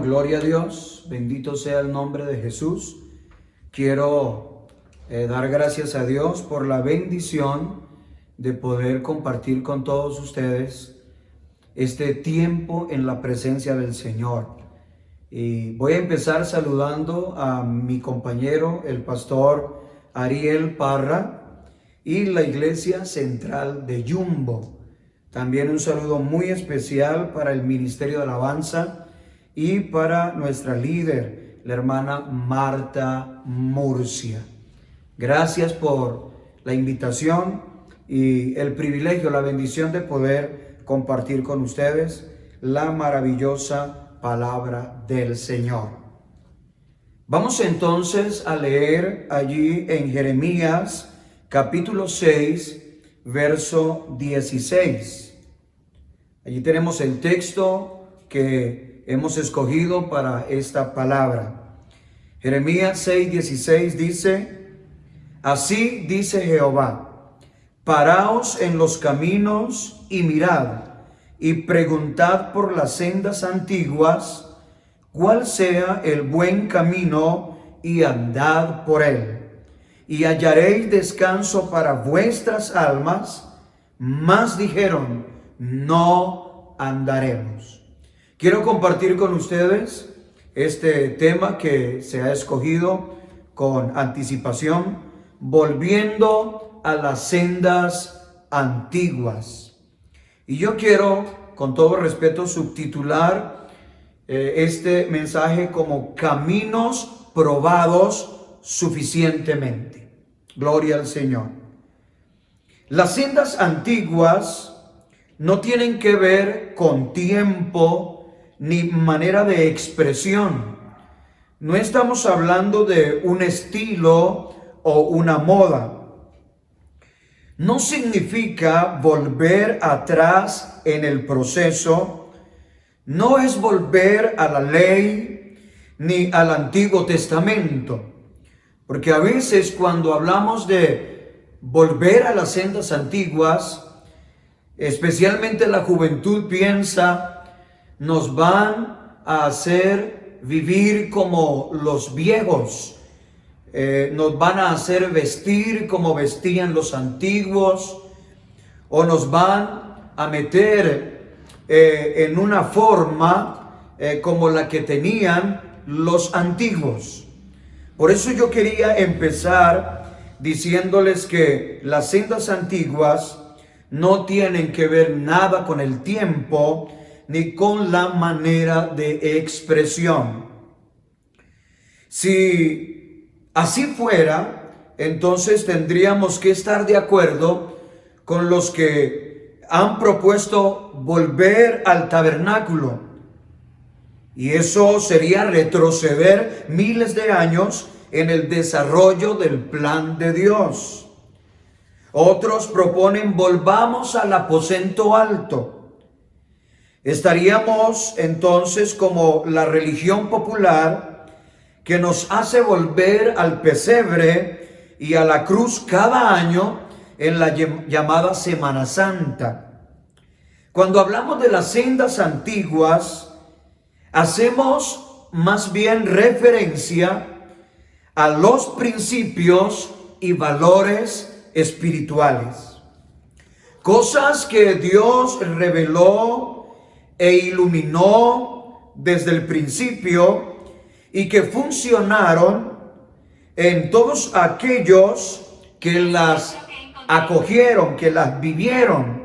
Gloria a Dios, bendito sea el nombre de Jesús. Quiero eh, dar gracias a Dios por la bendición de poder compartir con todos ustedes este tiempo en la presencia del Señor. Y voy a empezar saludando a mi compañero, el pastor Ariel Parra y la iglesia central de Yumbo. También un saludo muy especial para el Ministerio de Alabanza y para nuestra líder, la hermana Marta Murcia. Gracias por la invitación y el privilegio, la bendición de poder compartir con ustedes la maravillosa palabra del Señor. Vamos entonces a leer allí en Jeremías capítulo 6, verso 16. Allí tenemos el texto que hemos escogido para esta palabra. Jeremías 6:16 dice, Así dice Jehová, paraos en los caminos y mirad, y preguntad por las sendas antiguas, cuál sea el buen camino, y andad por él. Y hallaréis descanso para vuestras almas, mas dijeron, no andaremos. Quiero compartir con ustedes este tema que se ha escogido con anticipación, volviendo a las sendas antiguas. Y yo quiero, con todo respeto, subtitular eh, este mensaje como caminos probados suficientemente. Gloria al Señor. Las sendas antiguas no tienen que ver con tiempo, ni manera de expresión. No estamos hablando de un estilo o una moda. No significa volver atrás en el proceso. No es volver a la ley ni al Antiguo Testamento. Porque a veces cuando hablamos de volver a las sendas antiguas, especialmente la juventud piensa nos van a hacer vivir como los viejos, eh, nos van a hacer vestir como vestían los antiguos, o nos van a meter eh, en una forma eh, como la que tenían los antiguos. Por eso yo quería empezar diciéndoles que las sendas antiguas no tienen que ver nada con el tiempo, ni con la manera de expresión. Si así fuera, entonces tendríamos que estar de acuerdo con los que han propuesto volver al tabernáculo. Y eso sería retroceder miles de años en el desarrollo del plan de Dios. Otros proponen volvamos al aposento alto Estaríamos entonces como la religión popular que nos hace volver al pesebre y a la cruz cada año en la llamada Semana Santa. Cuando hablamos de las sendas antiguas, hacemos más bien referencia a los principios y valores espirituales. Cosas que Dios reveló e iluminó desde el principio y que funcionaron en todos aquellos que las acogieron, que las vivieron,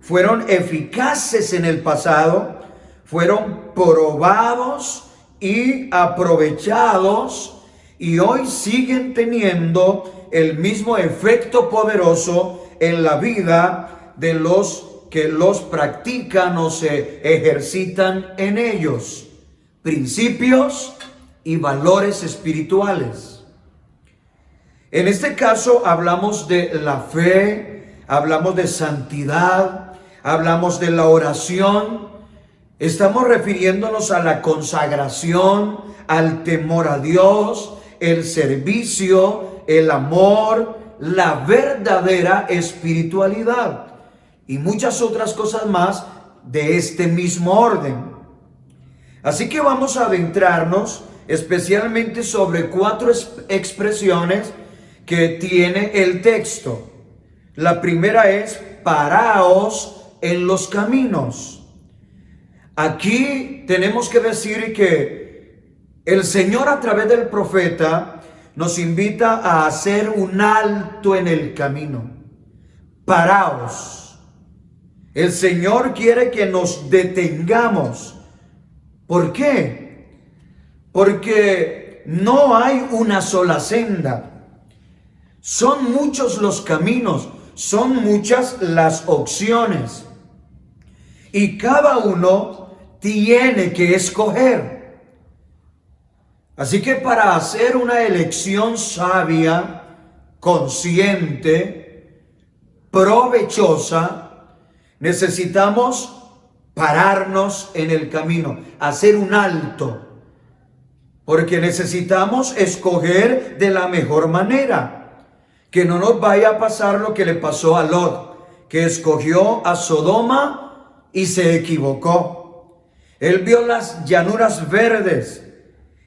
fueron eficaces en el pasado, fueron probados y aprovechados y hoy siguen teniendo el mismo efecto poderoso en la vida de los que los practican o se ejercitan en ellos. Principios y valores espirituales. En este caso hablamos de la fe, hablamos de santidad, hablamos de la oración. Estamos refiriéndonos a la consagración, al temor a Dios, el servicio, el amor, la verdadera espiritualidad y muchas otras cosas más de este mismo orden. Así que vamos a adentrarnos especialmente sobre cuatro expresiones que tiene el texto. La primera es paraos en los caminos. Aquí tenemos que decir que el Señor a través del profeta nos invita a hacer un alto en el camino. Paraos. El Señor quiere que nos detengamos. ¿Por qué? Porque no hay una sola senda. Son muchos los caminos, son muchas las opciones. Y cada uno tiene que escoger. Así que para hacer una elección sabia, consciente, provechosa, necesitamos pararnos en el camino, hacer un alto, porque necesitamos escoger de la mejor manera que no nos vaya a pasar lo que le pasó a Lot, que escogió a Sodoma y se equivocó. Él vio las llanuras verdes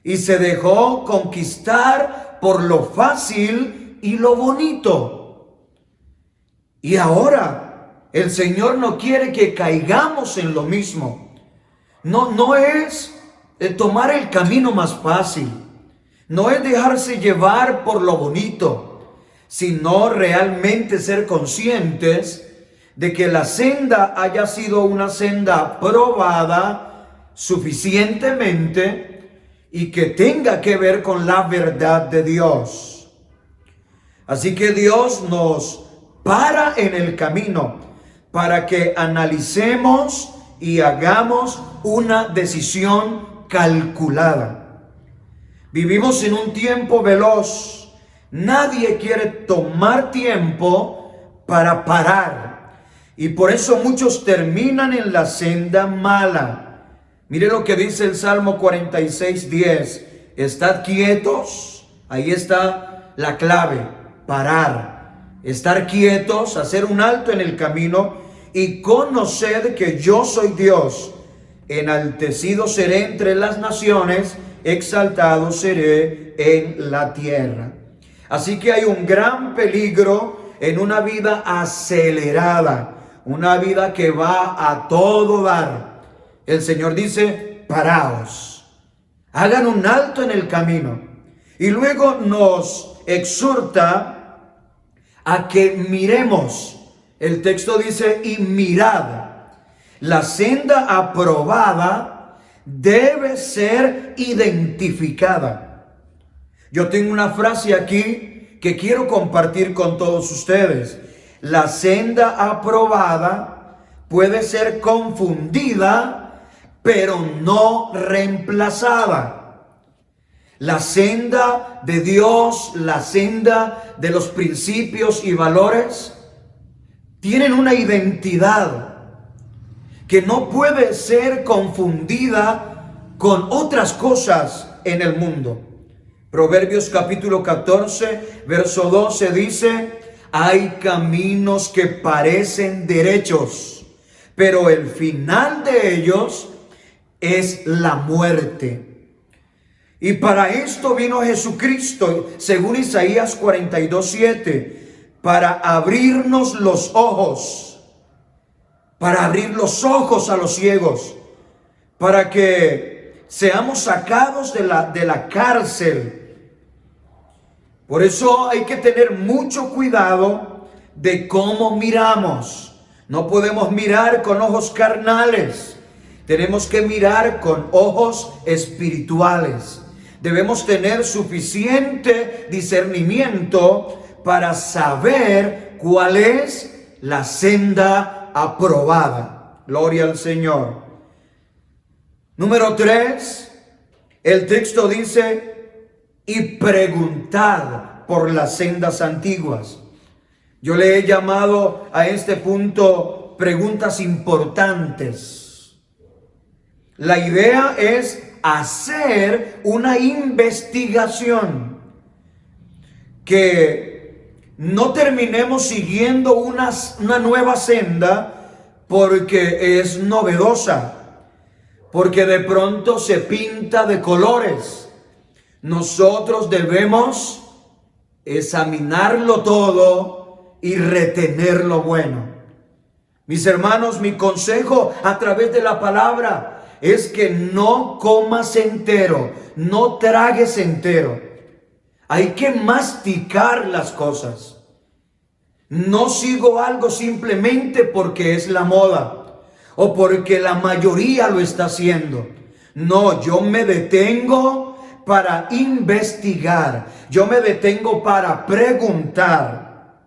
y se dejó conquistar por lo fácil y lo bonito. Y ahora el Señor no quiere que caigamos en lo mismo. No, no es eh, tomar el camino más fácil. No es dejarse llevar por lo bonito sino realmente ser conscientes de que la senda haya sido una senda probada suficientemente y que tenga que ver con la verdad de Dios. Así que Dios nos para en el camino para que analicemos y hagamos una decisión calculada. Vivimos en un tiempo veloz Nadie quiere tomar tiempo para parar. Y por eso muchos terminan en la senda mala. Mire lo que dice el Salmo 46, 10. Estad quietos. Ahí está la clave. Parar. Estar quietos, hacer un alto en el camino y conocer que yo soy Dios. Enaltecido seré entre las naciones, exaltado seré en la tierra. Así que hay un gran peligro en una vida acelerada, una vida que va a todo dar. El Señor dice, paraos, hagan un alto en el camino. Y luego nos exhorta a que miremos. El texto dice, y mirad. La senda aprobada debe ser identificada. Yo tengo una frase aquí que quiero compartir con todos ustedes. La senda aprobada puede ser confundida, pero no reemplazada. La senda de Dios, la senda de los principios y valores, tienen una identidad que no puede ser confundida con otras cosas en el mundo. Proverbios capítulo 14, verso 12 dice, hay caminos que parecen derechos, pero el final de ellos es la muerte. Y para esto vino Jesucristo, según Isaías 42, 7, para abrirnos los ojos, para abrir los ojos a los ciegos, para que seamos sacados de la, de la cárcel por eso hay que tener mucho cuidado de cómo miramos. No podemos mirar con ojos carnales. Tenemos que mirar con ojos espirituales. Debemos tener suficiente discernimiento para saber cuál es la senda aprobada. Gloria al Señor. Número tres, el texto dice, y preguntad por las sendas antiguas. Yo le he llamado a este punto preguntas importantes. La idea es hacer una investigación que no terminemos siguiendo una, nueva senda porque es novedosa, porque de pronto se pinta de colores. Nosotros debemos examinarlo todo y retener lo bueno. Mis hermanos, mi consejo a través de la palabra es que no comas entero, no tragues entero. Hay que masticar las cosas. No sigo algo simplemente porque es la moda o porque la mayoría lo está haciendo. No, yo me detengo para investigar. Yo me detengo para preguntar.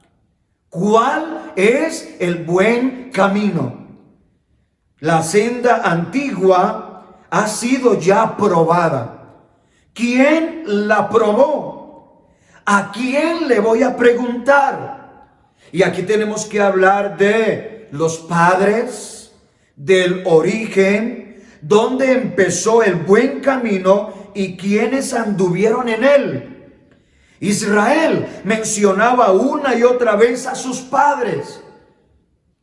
¿Cuál es el buen camino? La senda antigua ha sido ya probada. ¿Quién la probó? ¿A quién le voy a preguntar? Y aquí tenemos que hablar de los padres, del origen, donde empezó el buen camino y quienes anduvieron en él. Israel mencionaba una y otra vez a sus padres.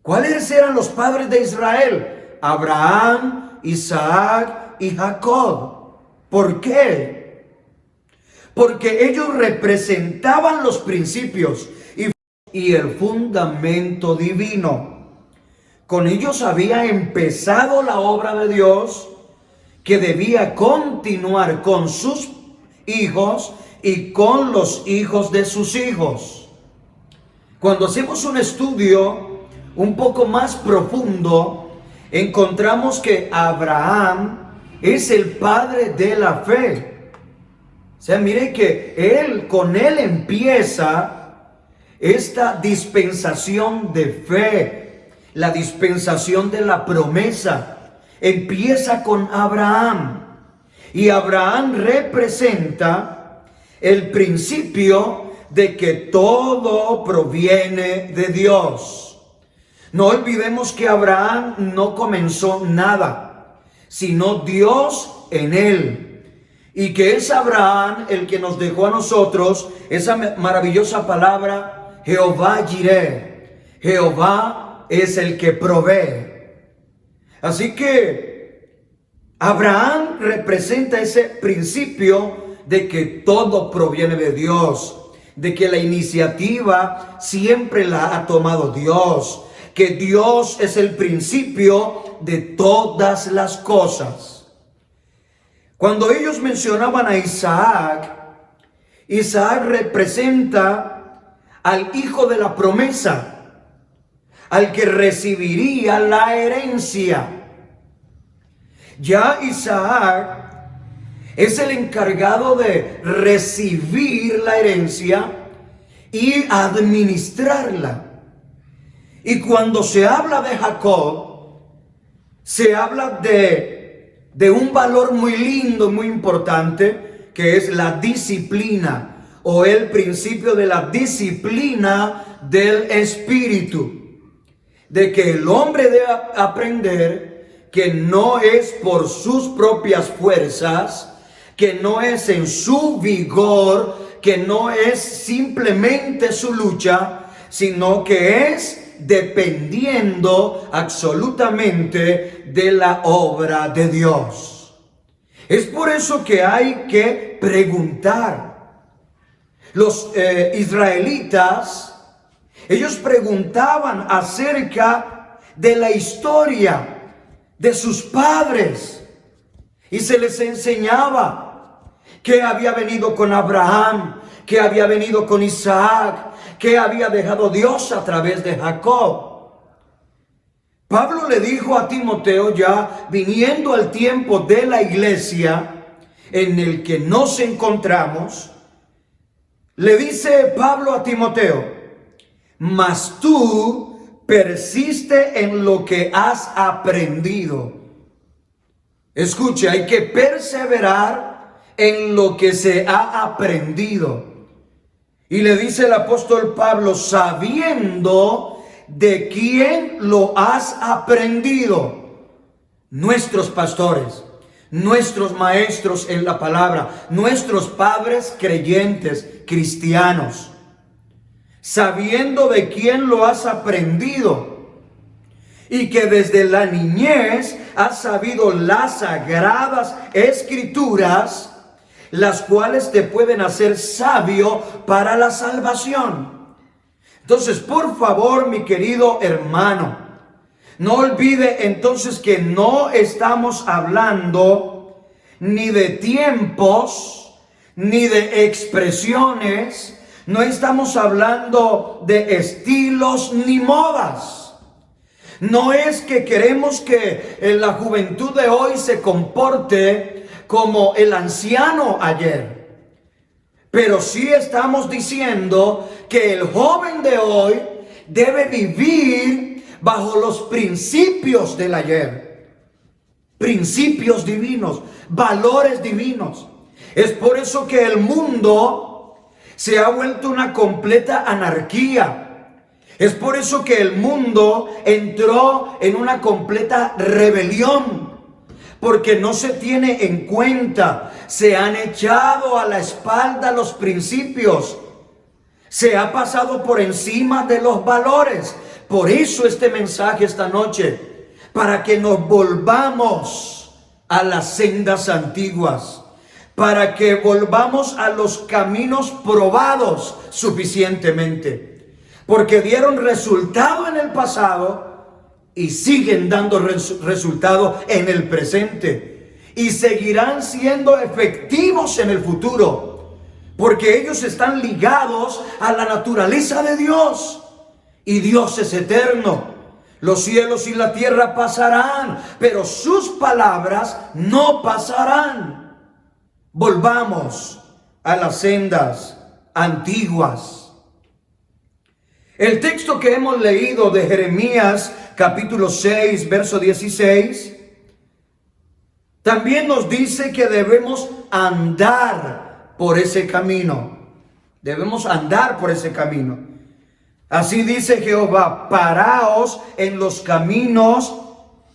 ¿Cuáles eran los padres de Israel? Abraham, Isaac y Jacob. ¿Por qué? Porque ellos representaban los principios y el fundamento divino. Con ellos había empezado la obra de Dios que debía continuar con sus hijos y con los hijos de sus hijos. Cuando hacemos un estudio un poco más profundo, encontramos que Abraham es el padre de la fe. O sea, mire que él, con él empieza esta dispensación de fe, la dispensación de la promesa, empieza con Abraham. Y Abraham representa el principio de que todo proviene de Dios. No olvidemos que Abraham no comenzó nada, sino Dios en él. Y que es Abraham el que nos dejó a nosotros esa maravillosa palabra Jehová Jireh. Jehová es el que provee. Así que Abraham representa ese principio de que todo proviene de Dios, de que la iniciativa siempre la ha tomado Dios, que Dios es el principio de todas las cosas. Cuando ellos mencionaban a Isaac, Isaac representa al hijo de la promesa, al que recibiría la herencia. Ya Isaac es el encargado de recibir la herencia y administrarla. Y cuando se habla de Jacob, se habla de, de un valor muy lindo, muy importante, que es la disciplina o el principio de la disciplina del espíritu. De que el hombre debe aprender que no es por sus propias fuerzas, que no es en su vigor, que no es simplemente su lucha, sino que es dependiendo absolutamente de la obra de Dios. Es por eso que hay que preguntar los eh, israelitas, ellos preguntaban acerca de la historia de sus padres y se les enseñaba que había venido con Abraham, que había venido con Isaac, que había dejado Dios a través de Jacob. Pablo le dijo a Timoteo ya viniendo al tiempo de la iglesia en el que nos encontramos, le dice Pablo a Timoteo, mas tú persiste en lo que has aprendido. Escuche, hay que perseverar en lo que se ha aprendido. Y le dice el apóstol Pablo, sabiendo de quién lo has aprendido. Nuestros pastores nuestros maestros en la palabra, nuestros padres creyentes, cristianos, sabiendo de quién lo has aprendido y que desde la niñez has sabido las sagradas escrituras, las cuales te pueden hacer sabio para la salvación. Entonces, por favor, mi querido hermano, no olvide entonces que no estamos hablando ni de tiempos, ni de expresiones, no estamos hablando de estilos ni modas. No es que queremos que en la juventud de hoy se comporte como el anciano ayer. Pero sí estamos diciendo que el joven de hoy debe vivir bajo los principios del ayer. Principios divinos, valores divinos. Es por eso que el mundo se ha vuelto una completa anarquía es por eso que el mundo entró en una completa rebelión, porque no se tiene en cuenta, se han echado a la espalda los principios, se ha pasado por encima de los valores. Por eso este mensaje esta noche, para que nos volvamos a las sendas antiguas, para que volvamos a los caminos probados suficientemente. Porque dieron resultado en el pasado y siguen dando resultado en el presente y seguirán siendo efectivos en el futuro, porque ellos están ligados a la naturaleza de Dios y Dios es eterno. Los cielos y la tierra pasarán, pero sus palabras no pasarán. Volvamos a las sendas antiguas. El texto que hemos leído de Jeremías capítulo 6, verso 16, también nos dice que debemos andar por ese camino. Debemos andar por ese camino. Así dice Jehová, paraos en los caminos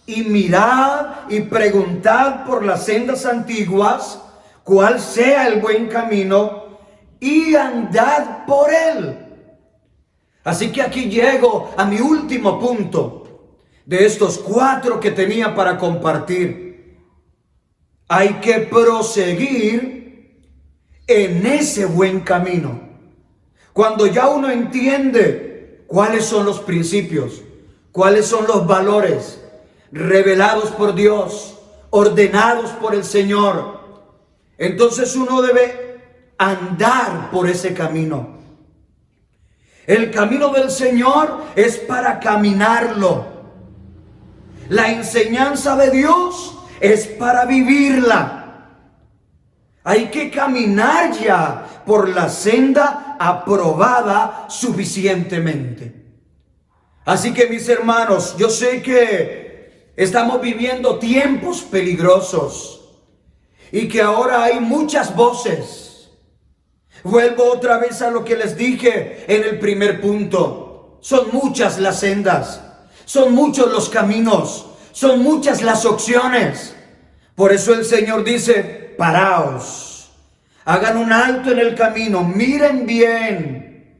y mirad y preguntad por las sendas antiguas cuál sea el buen camino y andad por él Así que aquí llego a mi último punto de estos cuatro que tenía para compartir. Hay que proseguir en ese buen camino. Cuando ya uno entiende cuáles son los principios, cuáles son los valores revelados por Dios, ordenados por el Señor, entonces uno debe andar por ese camino. El camino del Señor es para caminarlo. La enseñanza de Dios es para vivirla. Hay que caminar ya por la senda aprobada suficientemente. Así que mis hermanos, yo sé que estamos viviendo tiempos peligrosos y que ahora hay muchas voces Vuelvo otra vez a lo que les dije en el primer punto. Son muchas las sendas, son muchos los caminos, son muchas las opciones. Por eso el Señor dice, paraos, hagan un alto en el camino, miren bien,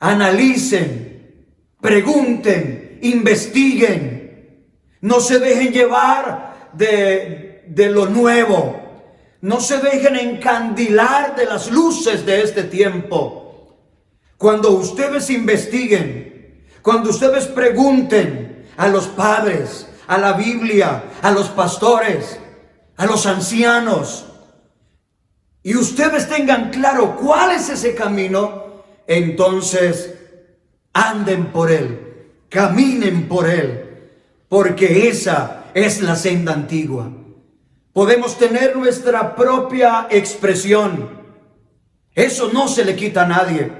analicen, pregunten, investiguen, no se dejen llevar de, de lo nuevo, no se dejen encandilar de las luces de este tiempo. Cuando ustedes investiguen, cuando ustedes pregunten a los padres, a la Biblia, a los pastores, a los ancianos, y ustedes tengan claro cuál es ese camino, entonces anden por él, caminen por él, porque esa es la senda antigua. Podemos tener nuestra propia expresión. Eso no se le quita a nadie.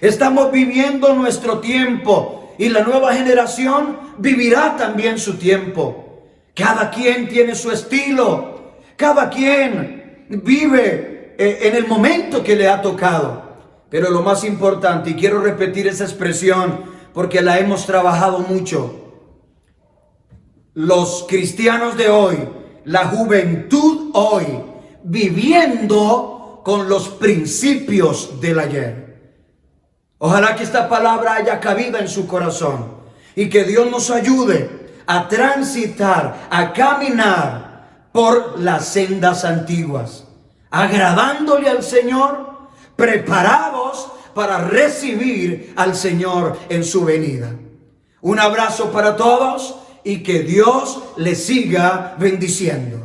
Estamos viviendo nuestro tiempo y la nueva generación vivirá también su tiempo. Cada quien tiene su estilo. Cada quien vive eh, en el momento que le ha tocado. Pero lo más importante, y quiero repetir esa expresión porque la hemos trabajado mucho, los cristianos de hoy la juventud hoy viviendo con los principios del ayer. Ojalá que esta palabra haya cabida en su corazón y que Dios nos ayude a transitar, a caminar por las sendas antiguas, agradándole al Señor, preparados para recibir al Señor en su venida. Un abrazo para todos y que Dios les siga bendiciendo.